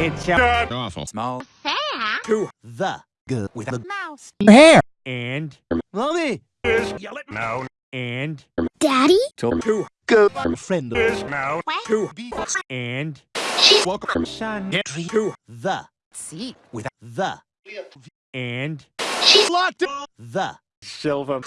It's a awful. small hair. to the good with the Mouse. hair. and mommy. is yell it. now and Daddy? to to go. friend is now to be and welcome. son to the See. with the and locked the silver